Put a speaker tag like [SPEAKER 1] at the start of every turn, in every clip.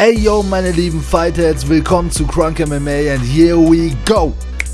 [SPEAKER 1] Ey yo, meine lieben Fightheads, willkommen zu Crunk MMA and here we go!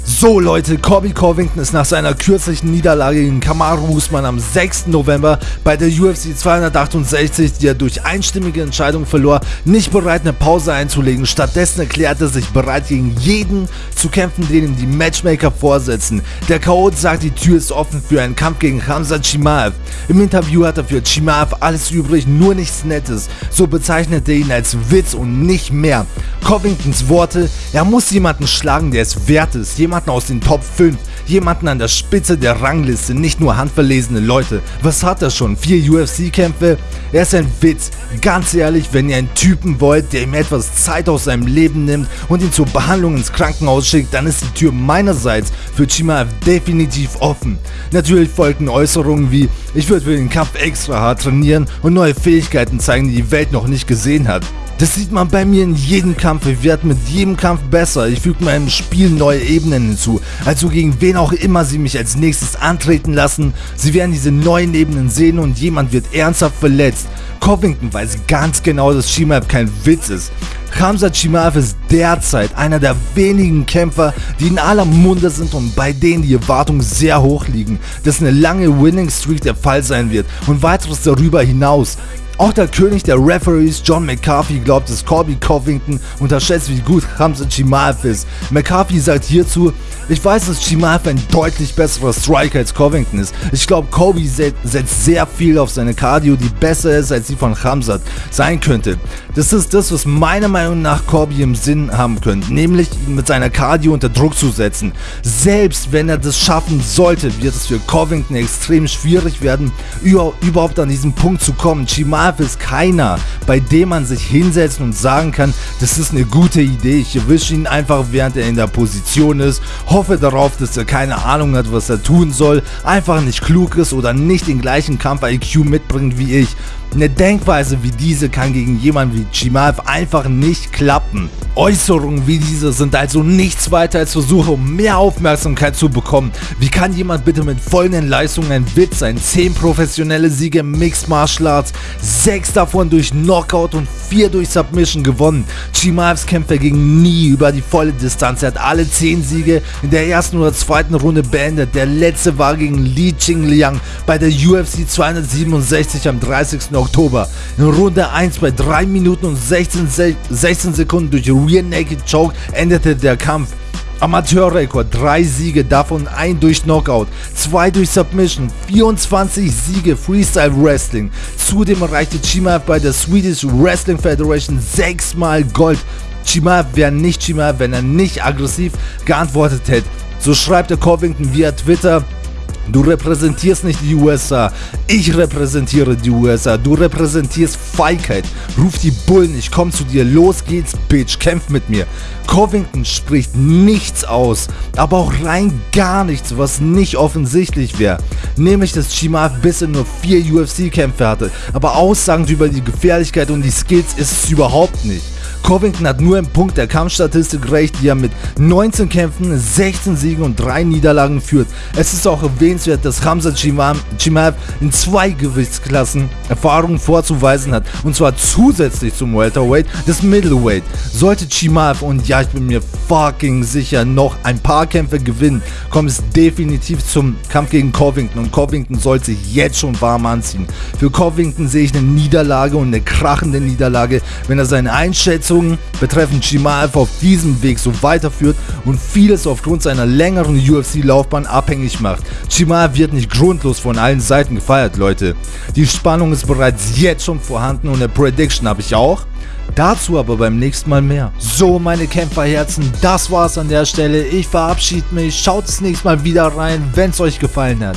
[SPEAKER 1] So Leute, Corby Covington ist nach seiner kürzlichen Niederlage gegen Kamaru Usman am 6. November bei der UFC 268, die er durch einstimmige Entscheidung verlor, nicht bereit eine Pause einzulegen. Stattdessen erklärt er sich bereit gegen jeden zu kämpfen, den ihm die Matchmaker vorsetzen. Der Chaot sagt, die Tür ist offen für einen Kampf gegen Hamza Chimaev. Im Interview hat er für Chimaev alles übrig, nur nichts Nettes. So bezeichnet er ihn als Witz und nicht mehr. Covingtons Worte, er muss jemanden schlagen, der es wert ist. Jemand jemanden aus den Top 5, jemanden an der Spitze der Rangliste, nicht nur handverlesene Leute. Was hat er schon? Vier UFC-Kämpfe? Er ist ein Witz. Ganz ehrlich, wenn ihr einen Typen wollt, der ihm etwas Zeit aus seinem Leben nimmt und ihn zur Behandlung ins Krankenhaus schickt, dann ist die Tür meinerseits für Chimaev definitiv offen. Natürlich folgten Äußerungen wie, ich würde für den Kampf extra hart trainieren und neue Fähigkeiten zeigen, die die Welt noch nicht gesehen hat. Das sieht man bei mir in jedem Kampf. Ich werde mit jedem Kampf besser. Ich füge meinem Spiel neue Ebenen hinzu. Also gegen wen auch immer sie mich als nächstes antreten lassen. Sie werden diese neuen Ebenen sehen und jemand wird ernsthaft verletzt. Covington weiß ganz genau, dass Shimaev kein Witz ist. Hamza Chimaev ist derzeit einer der wenigen Kämpfer, die in aller Munde sind und bei denen die Erwartungen sehr hoch liegen, dass eine lange Winning Streak der Fall sein wird und weiteres darüber hinaus. Auch der König der Referees John McCarthy glaubt, dass Corby Covington unterschätzt, wie gut Hamza Chimaev ist. McCarthy sagt hierzu, ich weiß, dass Chimaev ein deutlich besserer Striker als Covington ist. Ich glaube, Kobe setzt sehr viel auf seine Cardio, die besser ist, als die von Hamzat sein könnte. Das ist das, was meiner Meinung nach Corby im Sinn haben könnte, nämlich ihn mit seiner Cardio unter Druck zu setzen. Selbst wenn er das schaffen sollte, wird es für Covington extrem schwierig werden, überhaupt an diesen Punkt zu kommen. Chimaev Marv ist keiner, bei dem man sich hinsetzen und sagen kann, das ist eine gute Idee. Ich erwische ihn einfach, während er in der Position ist. Hoffe darauf, dass er keine Ahnung hat, was er tun soll, einfach nicht klug ist oder nicht den gleichen Kampf-IQ mitbringt wie ich. Eine Denkweise wie diese kann gegen jemanden wie Chimaev einfach nicht klappen. Äußerungen wie diese sind also nichts weiter als Versuche, um mehr Aufmerksamkeit zu bekommen. Wie kann jemand bitte mit folgenden Leistungen ein Witz sein? 10 professionelle Siege im Mixed Martial Arts, 6 davon durch Knockout und 4 durch Submission gewonnen. Chimaevs Kämpfe gingen nie über die volle Distanz. Er hat alle 10 Siege in der ersten oder zweiten Runde beendet. Der letzte war gegen Li Qingliang bei der UFC 267 am 30. Oktober. In Runde 1 bei 3 Minuten und 16, 16 Sekunden durch Rear Naked Choke endete der Kampf. Amateurrekord, 3 Siege, davon ein durch Knockout, 2 durch Submission, 24 Siege Freestyle Wrestling. Zudem erreichte Chimaev bei der Swedish Wrestling Federation 6 Mal Gold. Chimaev wäre nicht Chimaev, wenn er nicht aggressiv geantwortet hätte. So schreibt der Covington via Twitter, Du repräsentierst nicht die USA. Ich repräsentiere die USA. Du repräsentierst Feigheit. Ruf die Bullen, ich komm zu dir. Los geht's, Bitch. Kämpf mit mir. Covington spricht nichts aus, aber auch rein gar nichts, was nicht offensichtlich wäre. Nämlich, dass Chimaev bisher nur vier UFC-Kämpfe hatte, aber Aussagen über die Gefährlichkeit und die Skills ist es überhaupt nicht. Covington hat nur im Punkt der Kampfstatistik recht, die er mit 19 Kämpfen, 16 Siegen und 3 Niederlagen führt. Es ist auch erwähnenswert, dass Hamza Chimaev in zwei Gewichtsklassen Erfahrungen vorzuweisen hat und zwar zusätzlich zum Welterweight des Middleweight. Sollte Chimaev und ja, ich bin mir fucking sicher noch ein paar Kämpfe gewinnen, kommt es definitiv zum Kampf gegen Covington und Covington sollte sich jetzt schon warm anziehen. Für Covington sehe ich eine Niederlage und eine krachende Niederlage, wenn er seine Einschätzung Verletzungen betreffend Shimaev auf diesem Weg so weiterführt und vieles aufgrund seiner längeren UFC-Laufbahn abhängig macht. Shimaev wird nicht grundlos von allen Seiten gefeiert, Leute. Die Spannung ist bereits jetzt schon vorhanden und eine Prediction habe ich auch. Dazu aber beim nächsten Mal mehr. So, meine Kämpferherzen, das war's an der Stelle. Ich verabschiede mich. Schaut das nächste Mal wieder rein, wenn es euch gefallen hat.